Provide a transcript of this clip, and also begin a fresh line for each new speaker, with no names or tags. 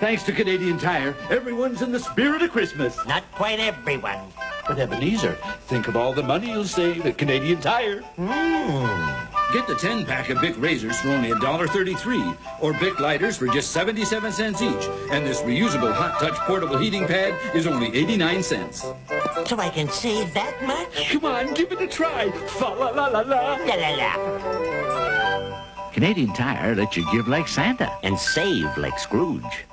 Thanks to Canadian Tire, everyone's in the spirit of Christmas.
Not quite everyone.
But Ebenezer, think of all the money you'll save at Canadian Tire. Hmm.
Get the 10 pack of Bic razors for only $1.33 or Bic lighters for just 77 cents each. And this reusable hot touch portable heating pad is only 89 cents.
So I can save that much?
Come on, give it a try. Fa la la la la.
La la la.
Canadian Tire lets you give like Santa.
And save like Scrooge.